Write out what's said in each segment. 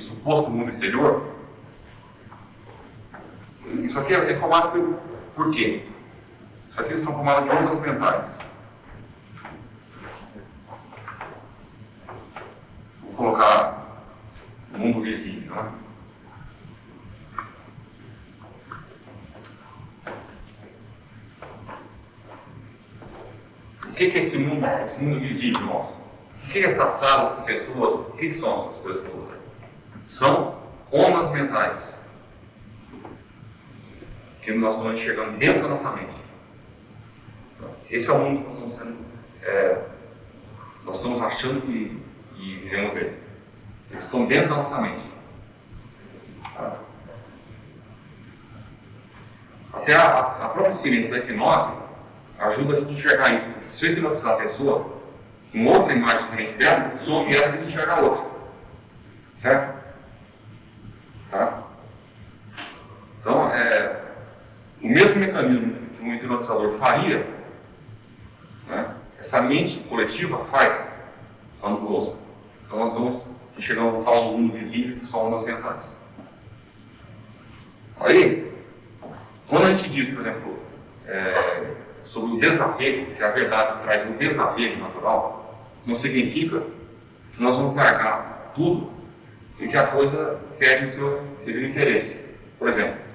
suposto mundo exterior. Isso aqui é formado pelo por quê? Isso aqui são formadas de ondas mentais. Vou colocar o mundo visível, né? O que é esse mundo, esse mundo visível nosso? O que é essa sala, essas pessoas? O que são essas pessoas? São ondas mentais que nós estamos enxergando dentro da nossa mente. Esse é o mundo que nós estamos sendo, é, nós estamos achando que, que vivemos ver. Eles estão dentro da nossa mente. Até a, a própria experiência da hipnose ajuda a gente a enxergar isso. Se eu hipnotizar a pessoa, com outra imagem diferente dela, some ela e enxerga a outra. Certo? Tá? Então, é, o mesmo mecanismo que um hipnotizador faria, né, essa mente coletiva faz quando gosta. Então, nós vamos enxergando o tal mundo visível que são ondas mentais. Aí, quando a gente diz, por exemplo, é, sobre o desapego, que a verdade traz um desapego natural, não significa que nós vamos largar tudo e que a coisa perde o seu devido interesse. Por exemplo,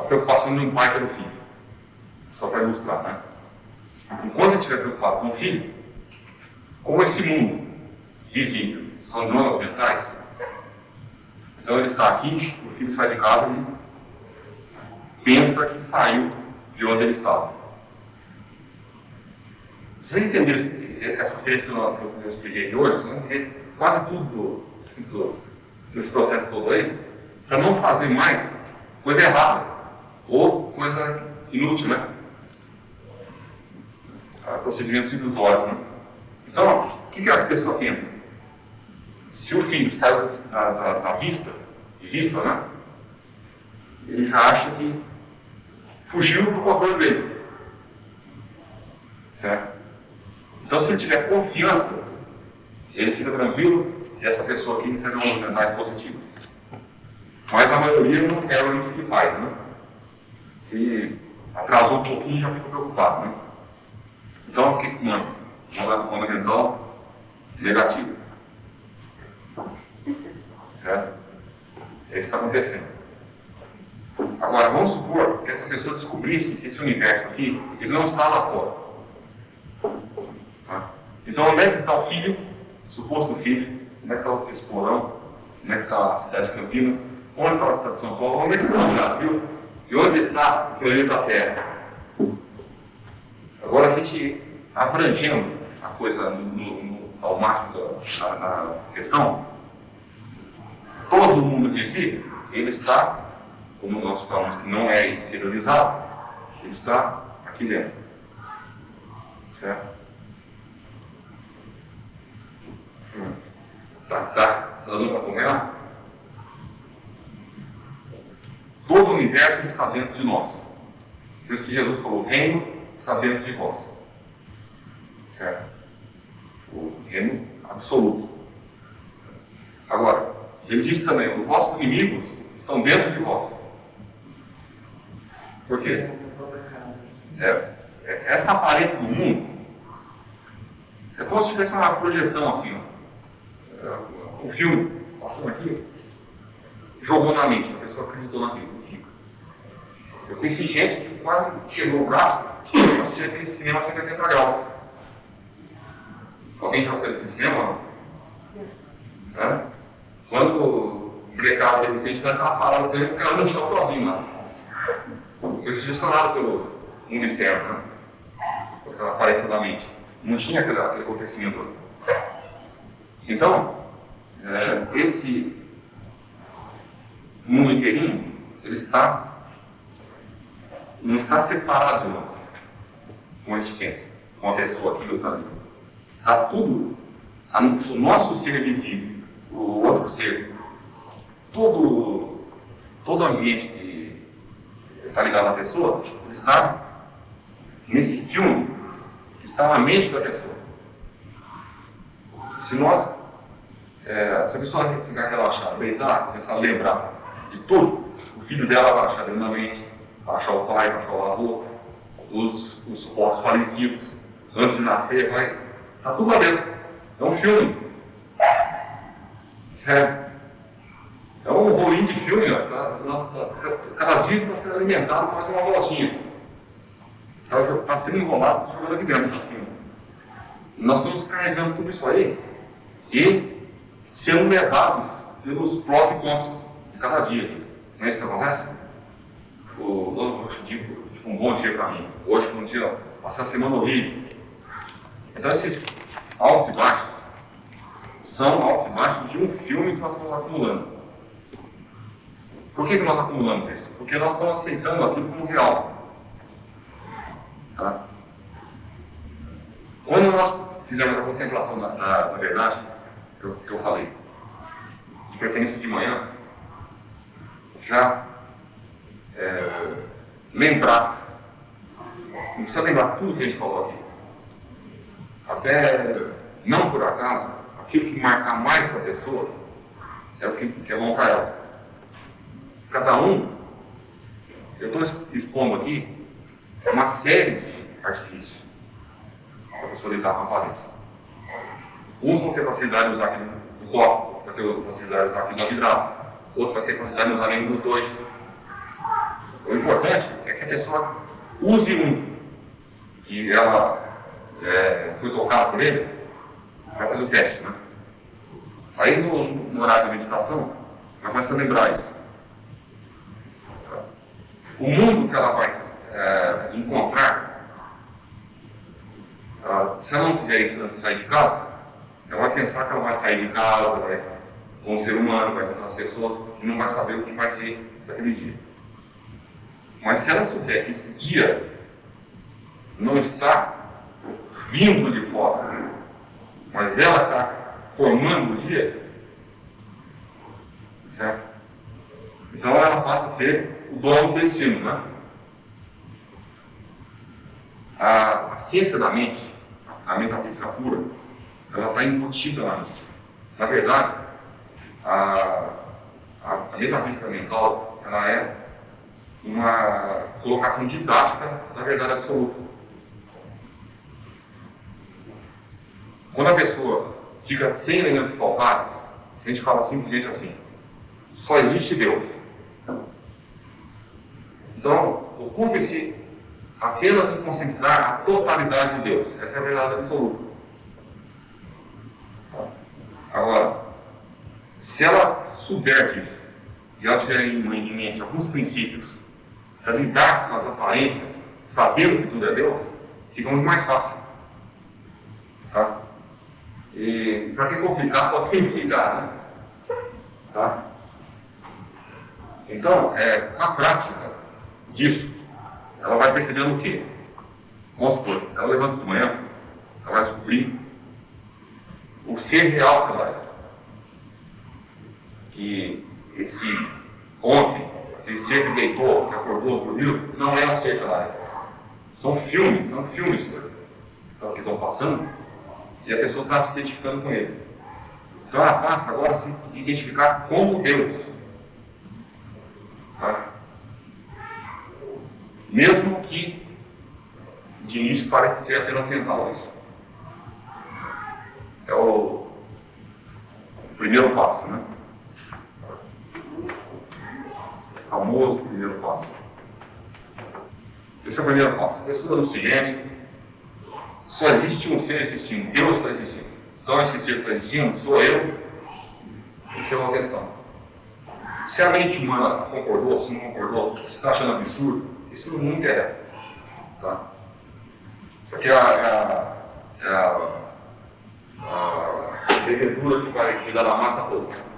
a preocupação de um pai pelo filho. Só para ilustrar, né? Enquanto gente estiver preocupado com o filho, como esse mundo visível são drogas mentais, então ele está aqui, o filho sai de casa e pensa que saiu de onde ele estava. Se você entender essa experiência que eu, expliquei hoje, vai entender quase tudo do, do, desse processo todo aí, para não fazer mais coisa errada ou coisa inútil, né? Procedimentos ilusórios, né? Então, o que, que a pessoa pensa? Se o filho saiu da, da, da vista, de vista, né? Ele já acha que fugiu do controle dele. Certo? Então, se ele tiver confiança, ele fica tranquilo essa pessoa aqui ondas mentais positivas. Mas a maioria não quer isso que faz, né? Se atrasou um pouquinho, já fica preocupado, né? Então, o que manda? Uma onda mental negativa. Certo? É isso que está acontecendo. Agora, vamos supor que essa pessoa descobrisse que esse universo aqui, ele não está lá fora. Tá? Então, onde é que está o filho, suposto filho, onde é que está esse porão, onde é que está a cidade de Campinas, onde está a cidade de São Paulo, onde é que está o Brasil e onde está o planeta Terra. Agora, a gente abrangendo a coisa no, no, ao máximo da, na, questão, todo mundo de si, ele está, como nós falamos que não é exteriorizado, ele está aqui dentro. Certo? Tá, tá dando para acompanhar? Todo o universo está dentro de nós. Por isso que Jesus falou, o reino está dentro de vós. Certo? O reino absoluto. Agora, ele diz também, os vossos inimigos estão dentro de vós. Por quê? É, é, essa aparência do mundo é como se tivesse uma projeção assim, ó. É, o filme, passando aqui, jogou na mente, a pessoa acreditou naquilo. Conheci gente que quase quebrou o braço para assistir aquele cinema 180 graus. Alguém já fez esse cinema? É? Quando o blackout de repente vai estar parado dele, porque ela não está sozinho lá. Foi sugestionado pelo mundo externo, né? Aquela aparência da mente. Não tinha aquele, aquele acontecimento. Então, é, esse mundo inteirinho, ele está não está separado nós, como a pensa, com a pessoa do ali. Está tudo, o nosso ser visível, o outro ser, todo, todo ambiente que está ligado à pessoa, está nesse filme que está na mente da pessoa. Se nós, é, se a pessoa ficar relaxada, deitar, começar a lembrar de tudo, o filho dela vai achar da mente, achar o pai, achar o avô, os, os supostos falecidos, antes de nascer, vai. Está tudo lá dentro. É um filme. Sério. É um rolinho de filme, ó. Tá, tá, cada dia está sendo alimentado mais uma voltinha. Está tá sendo enrolado jogando aqui dentro, assim. Nós estamos carregando tudo isso aí e sendo levados pelos prós e contras de cada dia. Não é isso que acontece? O, hoje, tipo, tipo, um bom dia para mim. Hoje foi um dia, passei a semana horrível. Então esses altos e baixos são altos e baixos de um filme que nós estamos acumulando. Por que, que nós acumulamos isso? Porque nós estamos aceitando aquilo como real. Tá? Quando nós fizemos a contemplação na, na, na verdade, que eu, que eu falei, de preferência de manhã, já é, lembrar, não precisa lembrar tudo que a gente falou aqui. Até, não por acaso, aquilo que marcar mais para a pessoa é o que, que é para ela. Cada um, eu estou expondo aqui uma série de artifícios para a pessoa lidar com a aparência. Uns vão ter facilidade de usar aqui no copo, vai ter facilidade de usar aqui no vidraça, outro vai ter facilidade de usar nenhum dos dois. Importante é que a pessoa use um e ela é, foi tocada por ele para fazer o teste. Né? Aí no, no horário de meditação, ela começa a lembrar isso. O mundo que ela vai é, encontrar, ela, se ela não quiser sair de casa, ela vai pensar que ela vai sair de casa, vai com um ser humano, vai encontrar as pessoas e não vai saber o que vai ser daquele dia. Mas se ela souber que esse dia não está vindo de fora, mas ela está formando o dia, certo? Então ela passa a ser o dono do destino, né? A, a ciência da mente, a metafísica pura, ela está embutida na mente. Na verdade, a, a, a metafísica mental, ela é uma colocação didática da verdade absoluta. Quando a pessoa fica sem elementos palpáveis, a gente fala simplesmente assim, só existe Deus. Então, ocupe-se apenas em concentrar a totalidade de Deus. Essa é a verdade absoluta. Agora, se ela souber disso, e ela tiver em mente alguns princípios para lidar com as aparências, sabendo que tudo é Deus, fica muito mais fácil. Tá? E para que complicar, pode simplificar, né? Tá? Então, é, a prática disso, ela vai percebendo o quê? Vamos supor, ela levanta de manhã, ela vai descobrir o ser real que ela é. Que esse ontem, ser que deitou, que acordou, dormiu, não é ela é. São filmes, são filmes que estão passando e a pessoa está se identificando com ele. Então ela passa agora a se identificar como Deus. Tá? Mesmo que de início pareça ser apenas mental isso. É o primeiro passo, né? O famoso primeiro passo. Esse é o primeiro passo. A pessoa no silêncio, só existe um ser existindo, Deus está existindo. Então esse ser está existindo, sou eu. Isso é uma questão. Se a mente humana concordou, se não concordou, se está achando absurdo, isso não interessa. Tá? Isso aqui é a, é a, é a, a prefeitura que vai cuidar da massa toda.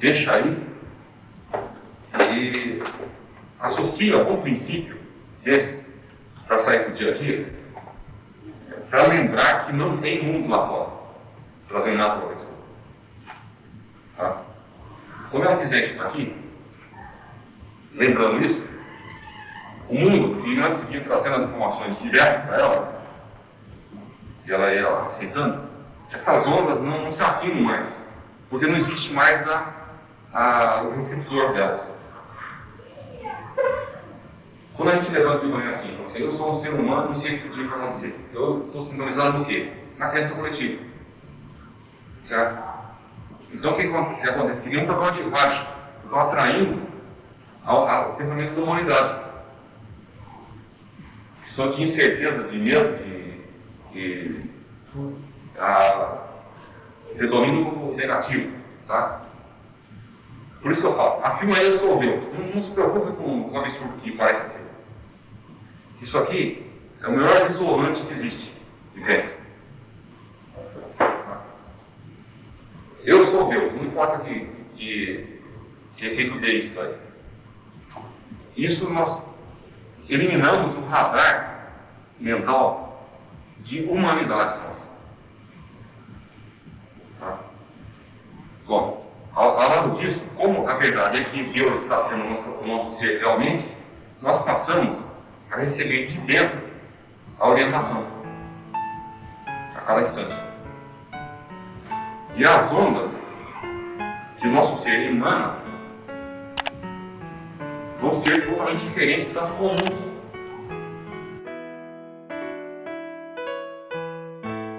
Deixa aí e associa algum princípio desse para sair do dia a dia, para lembrar que não tem mundo lá fora, trazendo nada para a Tá? Quando ela fizer isso aqui, lembrando isso, o mundo, e antes de trazendo as informações diretas para ela, e ela ia aceitando, essas ondas não, não se afirmam mais, porque não existe mais a, a, o receptor delas. Quando a gente levanta de manhã assim, eu sou um ser humano, não sei o que dia vai acontecer. Eu estou sintonizado no quê? Na crença coletiva. Certo? Então o que, que acontece? Cria um programa de baixo. Estou atraindo ao, ao pensamento da humanidade. Só de incerteza, de medo, de, de a, predomínio negativo. Tá? Por isso que eu falo, afirma aí, eu sou Deus. Não, não se preocupe com o absurdo que parece ser. Isso aqui é o melhor isolante que existe de crença. Eu sou Deus, não importa que, que, que efeito dê isso aí. Isso nós eliminamos o radar mental de humanidade nossa. Tá? Bom, ao, ao lado disso, como a verdade é que Deus está sendo o nosso, o nosso ser realmente, nós passamos receber de dentro a orientação a cada instante. E as ondas que o nosso ser emana vão ser totalmente diferentes das comuns